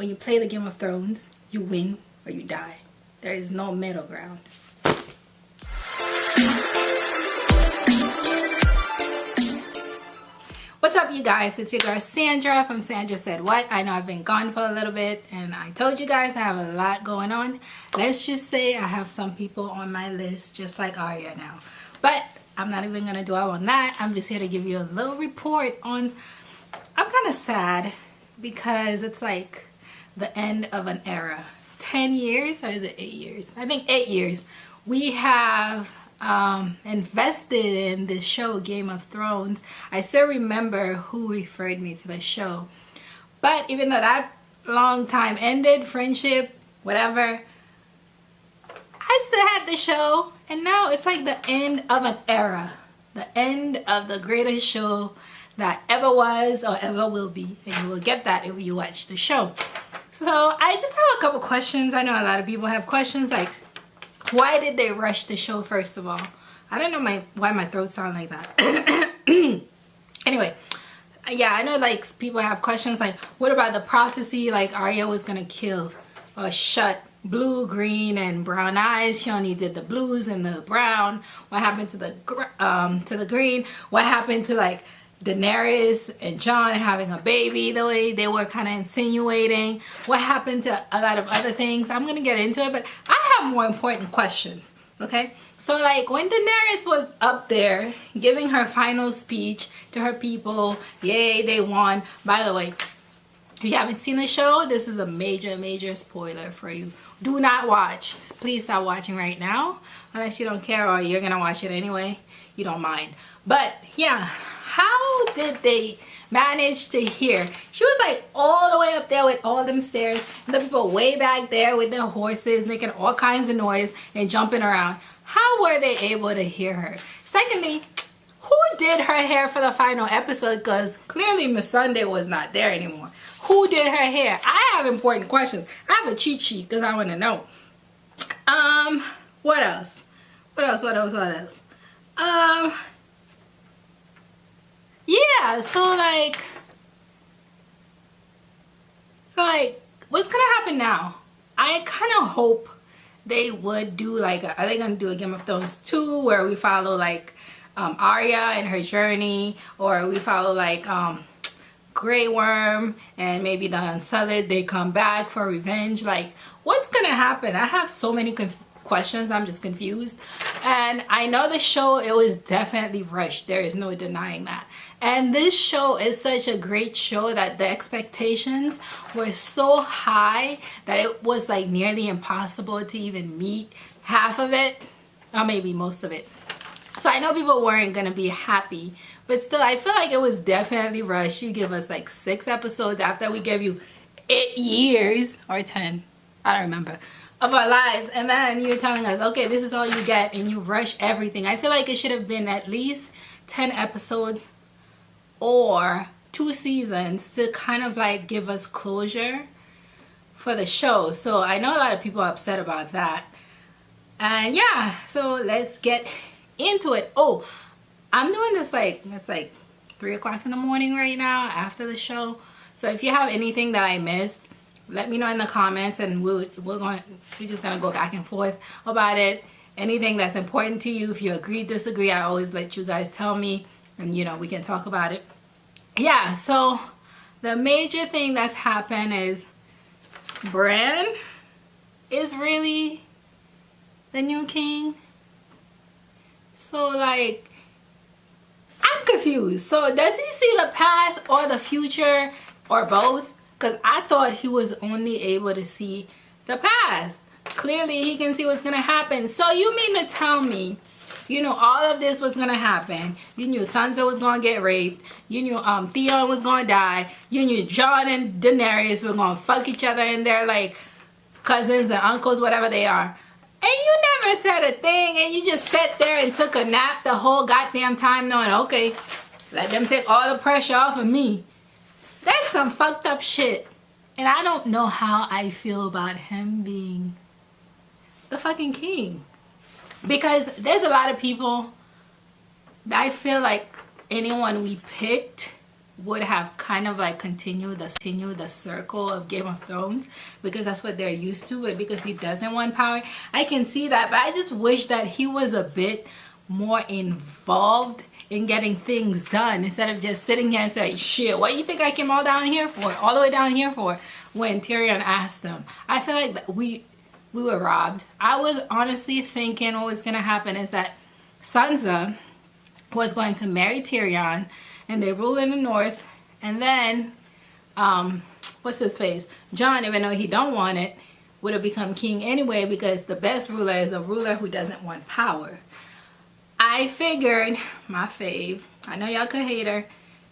when you play the Game of Thrones, you win or you die. There is no middle ground. What's up you guys? It's your girl Sandra from Sandra Said What. I know I've been gone for a little bit and I told you guys I have a lot going on. Let's just say I have some people on my list just like Arya now. But I'm not even gonna dwell on that. I'm just here to give you a little report on I'm kind of sad because it's like the end of an era. 10 years or is it eight years? I think eight years. We have um, invested in this show game of thrones. I still remember who referred me to the show. But even though that long time ended friendship whatever i still had the show. And now it's like the end of an era. The end of the greatest show that ever was or ever will be. And you will get that if you watch the show so I just have a couple questions. I know a lot of people have questions like, why did they rush the show first of all? I don't know my why my throat sound like that. anyway, yeah, I know like people have questions like, what about the prophecy like Arya was gonna kill or shut blue, green, and brown eyes. She only did the blues and the brown. What happened to the um to the green? What happened to like Daenerys and Jon having a baby the way they were kind of insinuating what happened to a lot of other things. I'm gonna get into it but I have more important questions okay? So like when Daenerys was up there giving her final speech to her people yay they won. By the way if you haven't seen the show this is a major major spoiler for you. Do not watch. Please stop watching right now. Unless you don't care or you're gonna watch it anyway you don't mind. But yeah how did they manage to hear? She was like all the way up there with all them stairs. And the people way back there with their horses making all kinds of noise and jumping around. How were they able to hear her? Secondly who did her hair for the final episode? Because clearly Missandei was not there anymore. Who did her hair? I have important questions. I have a cheat sheet because i want to know. Um what else? What else what else what else? Um yeah so like so like what's gonna happen now? I kind of hope they would do like are they gonna do a game of thrones 2 where we follow like um Arya and her journey? Or we follow like um Grey Worm and maybe the Unsullied they come back for revenge? Like what's gonna happen? I have so many questions I'm just confused. And I know the show it was definitely rushed there is no denying that. And this show is such a great show that the expectations were so high that it was like nearly impossible to even meet half of it or maybe most of it. So I know people weren't gonna be happy but still I feel like it was definitely rushed. You give us like six episodes after we gave you eight years or ten I don't remember of our lives and then you're telling us okay this is all you get and you rush everything. I feel like it should have been at least 10 episodes or two seasons to kind of like give us closure for the show. So I know a lot of people are upset about that. And yeah so let's get into it. Oh I'm doing this like it's like three o'clock in the morning right now after the show. So if you have anything that I missed let me know in the comments and we'll, we're going we're just gonna go back and forth about it. Anything that's important to you if you agree disagree I always let you guys tell me and you know we can talk about it. Yeah so the major thing that's happened is Bran is really the new king. So like I'm confused. So does he see the past or the future or both because I thought he was only able to see the past clearly he can see what's gonna happen so you mean to tell me you knew all of this was gonna happen. You knew Sansa was gonna get raped. You knew um Theon was gonna die. You knew Jon and Daenerys were gonna fuck each other and they're like cousins and uncles, whatever they are. And you never said a thing and you just sat there and took a nap the whole goddamn time knowing, okay, let them take all the pressure off of me. That's some fucked up shit. And I don't know how I feel about him being the fucking king because there's a lot of people that I feel like anyone we picked would have kind of like continued the continue the circle of Game of Thrones because that's what they're used to but because he doesn't want power I can see that but I just wish that he was a bit more involved in getting things done instead of just sitting here and saying shit what do you think I came all down here for? All the way down here for? When Tyrion asked them. I feel like we we were robbed. I was honestly thinking what was gonna happen is that Sansa was going to marry Tyrion and they rule in the north and then um what's his face? Jon even though he don't want it would have become king anyway because the best ruler is a ruler who doesn't want power I figured my fave I know y'all could hate her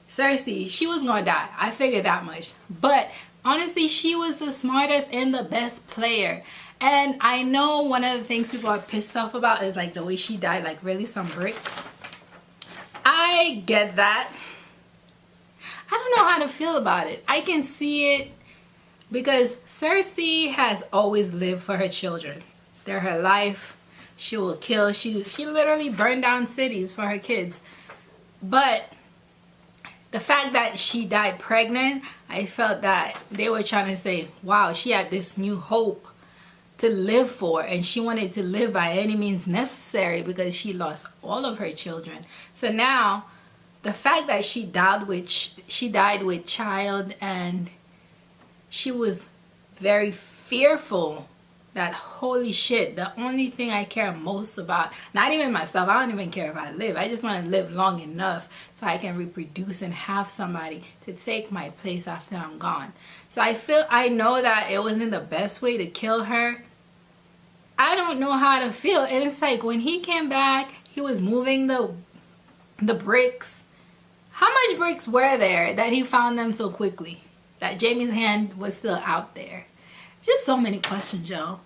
Cersei she was gonna die I figured that much but honestly she was the smartest and the best player and I know one of the things people are pissed off about is like the way she died like really some bricks I get that I don't know how to feel about it. I can see it because Cersei has always lived for her children. They're her life. She will kill. She, she literally burned down cities for her kids. But the fact that she died pregnant, I felt that they were trying to say, wow, she had this new hope to live for and she wanted to live by any means necessary because she lost all of her children. So now the fact that she died with she died with child and she was very fearful that holy shit the only thing i care most about not even myself i don't even care if i live i just want to live long enough so i can reproduce and have somebody to take my place after i'm gone so i feel i know that it wasn't the best way to kill her i don't know how to feel and it's like when he came back he was moving the the bricks how much bricks were there that he found them so quickly? That Jaime's hand was still out there. Just so many questions, y'all.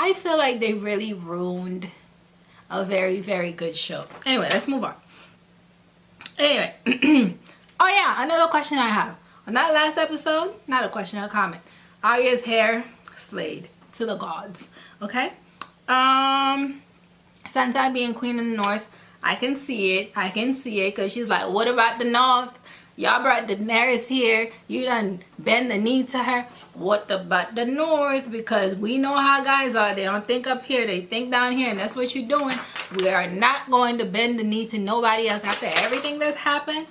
I feel like they really ruined a very, very good show. Anyway, let's move on. Anyway. oh yeah, another question I have. On that last episode, not a question, a comment. Arya's hair slayed to the gods. Okay? Um Sansa being queen in the north I can see it. I can see it because she's like, what about the north? Y'all brought Daenerys here. You done bend the knee to her. What about the north? Because we know how guys are. They don't think up here. They think down here. And that's what you're doing. We are not going to bend the knee to nobody else after everything that's happened.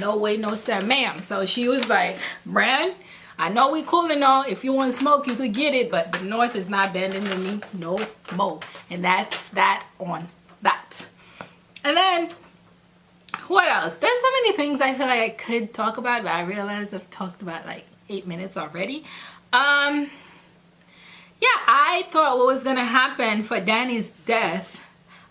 No way, no sir, ma'am. So she was like, Bran, I know we cool and all. If you want smoke, you could get it. But the north is not bending the knee no more. And that's that on that. And then, what else? There's so many things I feel like I could talk about, but I realize I've talked about like eight minutes already. Um, yeah, I thought what was to happen for Dany's death.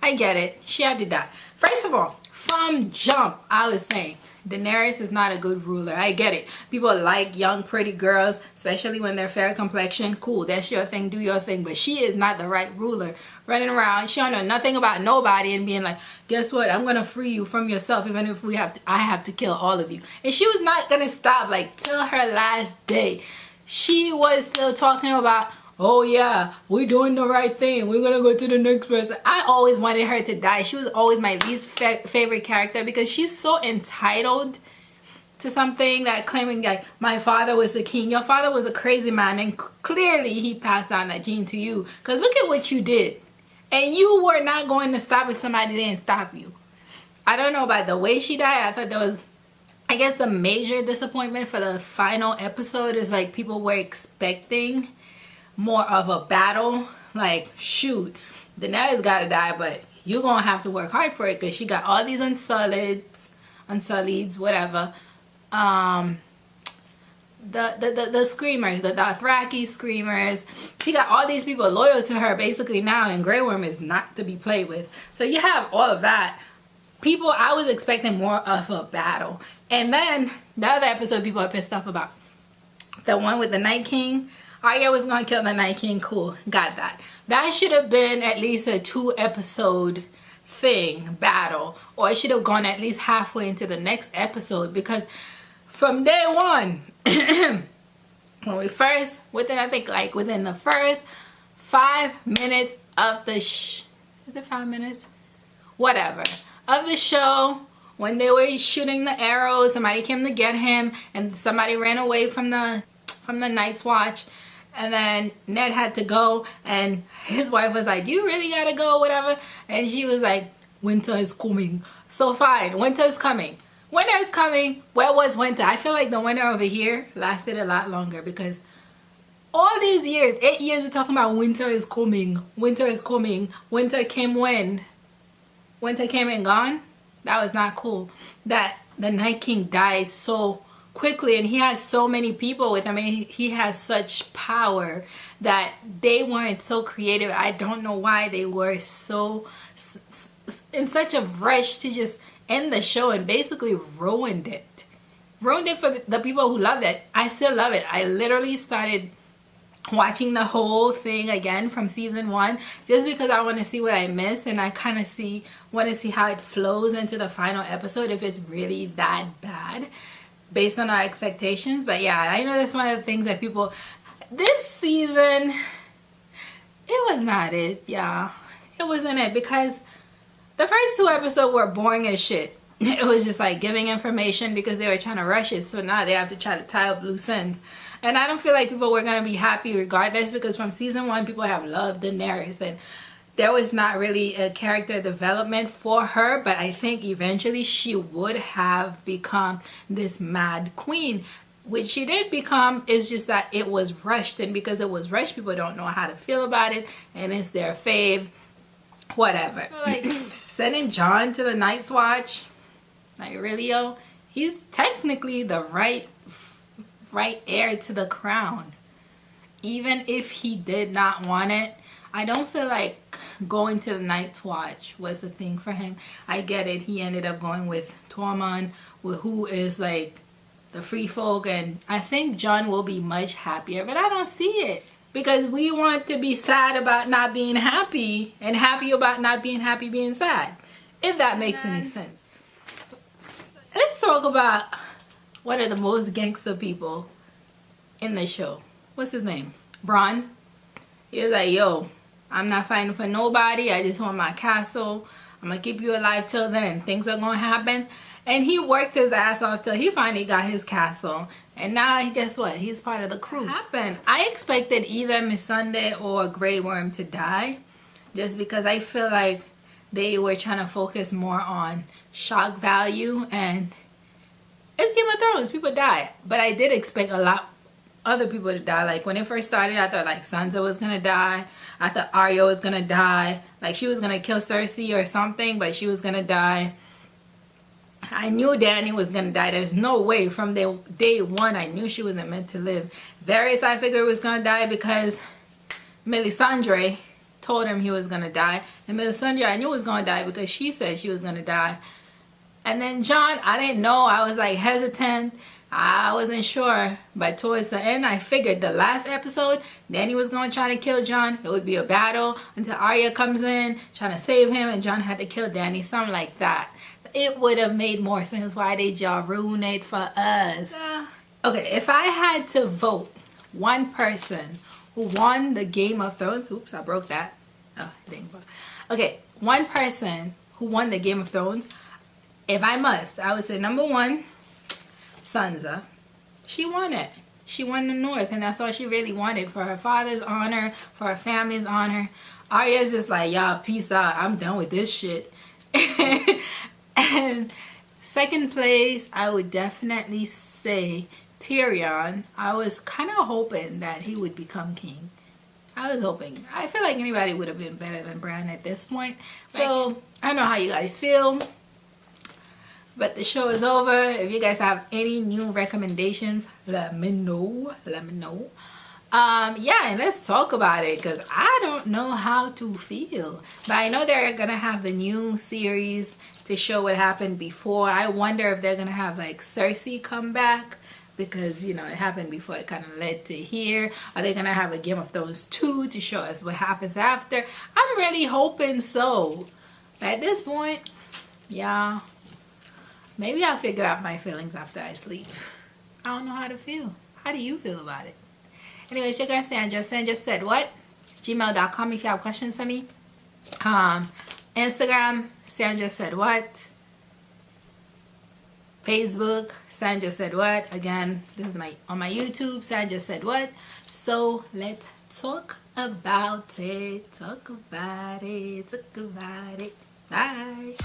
I get it. She had to die. First of all, from jump, I was saying, Daenerys is not a good ruler. I get it. People like young, pretty girls, especially when they're fair complexion. Cool, that's your thing. Do your thing. But she is not the right ruler. Running around, she don't know nothing about nobody and being like, guess what? I'm gonna free you from yourself, even if we have to. I have to kill all of you. And she was not gonna stop like till her last day. She was still talking about oh yeah we're doing the right thing. We're gonna go to the next person. I always wanted her to die. She was always my least fa favorite character because she's so entitled to something that claiming like my father was the king. Your father was a crazy man and clearly he passed down that gene to you. Because look at what you did. And you were not going to stop if somebody didn't stop you. I don't know about the way she died. I thought there was I guess the major disappointment for the final episode is like people were expecting more of a battle like shoot Daenerys gotta die but you're gonna have to work hard for it because she got all these unsullied unsullieds whatever um the, the, the, the screamers, the Dothraki screamers. She got all these people loyal to her basically now and Grey Worm is not to be played with. So you have all of that. People, I was expecting more of a battle. And then the other episode people are pissed off about. The one with the Night King. Arya was gonna kill the Night King. Cool, got that. That should have been at least a two episode thing, battle. Or it should have gone at least halfway into the next episode because from day one, when we first, within I think like within the first five minutes of the sh is it five minutes? Whatever. Of the show, when they were shooting the arrows somebody came to get him and somebody ran away from the from the night's watch and then Ned had to go and his wife was like do you really gotta go whatever. And she was like winter is coming. So fine winter is coming. Winter is coming. Where was winter? I feel like the winter over here lasted a lot longer because all these years eight years we're talking about winter is coming winter is coming winter came when? Winter came and gone? That was not cool. That the night king died so quickly and he has so many people with him I mean, he has such power that they weren't so creative. I don't know why they were so in such a rush to just end the show and basically ruined it. Ruined it for the people who love it. I still love it. I literally started watching the whole thing again from season one just because I want to see what I missed and I kind of see want to see how it flows into the final episode if it's really that bad based on our expectations but yeah I know that's one of the things that people this season it was not it yeah it wasn't it because the first two episodes were boring as shit. It was just like giving information because they were trying to rush it so now they have to try to tie up loose ends. And I don't feel like people were going to be happy regardless because from season one, people have loved Daenerys and there was not really a character development for her but I think eventually she would have become this mad queen. Which she did become is just that it was rushed and because it was rushed people don't know how to feel about it and it's their fave whatever. Like sending Jon to the Night's Watch like really yo? He's technically the right right heir to the crown. Even if he did not want it I don't feel like going to the Night's Watch was the thing for him. I get it. He ended up going with Tormund, who is like the free folk. And I think Jon will be much happier. But I don't see it. Because we want to be sad about not being happy and happy about not being happy being sad. If that makes any sense. Let's talk about one of the most gangster people in the show. What's his name? Bronn. He was like, yo, I'm not fighting for nobody. I just want my castle. I'm going to keep you alive till then. Things are going to happen. And he worked his ass off till he finally got his castle. And now, guess what? He's part of the crew. Happened? I expected either Missandei or Grey Worm to die. Just because I feel like they were trying to focus more on shock value and it's Game of Thrones. People die. But I did expect a lot other people to die. Like when it first started, I thought like Sansa was gonna die. I thought Arya was gonna die. Like she was gonna kill Cersei or something, but she was gonna die. I knew Dany was gonna die. There's no way from the day one I knew she wasn't meant to live. Varys I figured was gonna die because Melisandre told him he was gonna die. And Melisandre I knew was gonna die because she said she was gonna die. And then Jon, I didn't know. I was like hesitant. I wasn't sure. But towards the end, I figured the last episode, Dany was going to try to kill Jon. It would be a battle until Arya comes in trying to save him and Jon had to kill Dany, Something like that. It would have made more sense. Why did y'all ruin it for us? Uh, okay, if I had to vote one person who won the Game of Thrones. Oops, I broke that. Oh, dang. Okay, one person who won the Game of Thrones if I must, I would say number one, Sansa. She won it. She won the North, and that's all she really wanted for her father's honor, for her family's honor. Arya's just like, y'all, peace out. I'm done with this shit. and second place, I would definitely say Tyrion. I was kind of hoping that he would become king. I was hoping. I feel like anybody would have been better than Bran at this point. So, I don't know how you guys feel but the show is over. If you guys have any new recommendations let me know. Let me know. Um yeah and let's talk about it because i don't know how to feel. But i know they're gonna have the new series to show what happened before. I wonder if they're gonna have like cersei come back because you know it happened before. It kind of led to here. Are they gonna have a game of thrones 2 to show us what happens after? I'm really hoping so. But at this point yeah Maybe I'll figure out my feelings after I sleep. I don't know how to feel. How do you feel about it? Anyways, your girl Sandra. Sandra said what? Gmail.com if you have questions for me. Um, Instagram, Sandra said what? Facebook, Sandra said what? Again, this is my on my YouTube, Sandra said what? So let's talk about it. Talk about it. Talk about it. Bye.